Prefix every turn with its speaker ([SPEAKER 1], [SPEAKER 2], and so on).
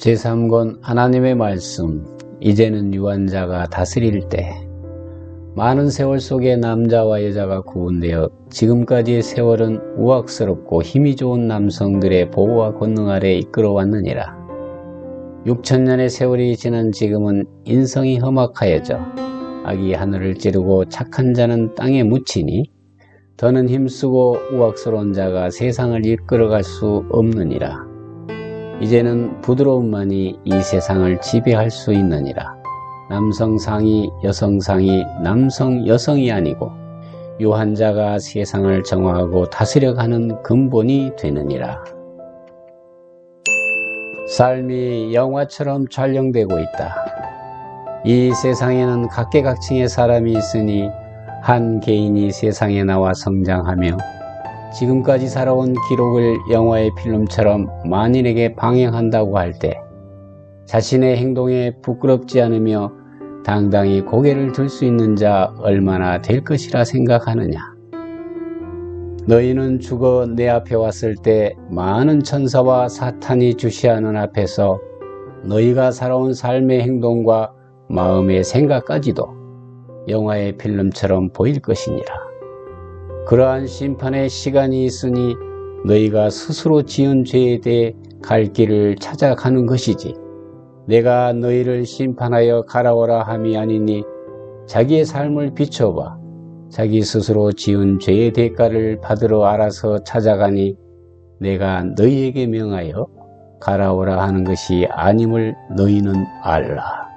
[SPEAKER 1] 제3권 하나님의 말씀 이제는 유한자가 다스릴 때 많은 세월 속에 남자와 여자가 구분되어 지금까지의 세월은 우악스럽고 힘이 좋은 남성들의 보호와 권능 아래 이끌어왔느니라. 6천년의 세월이 지난 지금은 인성이 험악하여져 악이 하늘을 찌르고 착한 자는 땅에 묻히니 더는 힘쓰고 우악스러운 자가 세상을 이끌어갈 수 없느니라. 이제는 부드러움만이 이 세상을 지배할 수 있느니라. 남성상이 여성상이 남성 여성이 아니고 유한자가 세상을 정화하고 다스려가는 근본이 되느니라. 삶이 영화처럼 촬영되고 있다. 이 세상에는 각계각층의 사람이 있으니 한 개인이 세상에 나와 성장하며 지금까지 살아온 기록을 영화의 필름처럼 만인에게 방영한다고 할 때 자신의 행동에 부끄럽지 않으며 당당히 고개를 들 수 있는 자 얼마나 될 것이라 생각하느냐. 너희는 죽어 내 앞에 왔을 때 많은 천사와 사탄이 주시하는 앞에서 너희가 살아온 삶의 행동과 마음의 생각까지도 영화의 필름처럼 보일 것이니라. 그러한 심판의 시간이 있으니 너희가 스스로 지은 죄에 대해 갈 길을 찾아가는 것이지 내가 너희를 심판하여 가라오라 함이 아니니 자기의 삶을 비춰봐 자기 스스로 지은 죄의 대가를 받으러 알아서 찾아가니 내가 너희에게 명하여 가라오라 하는 것이 아님을 너희는 알라.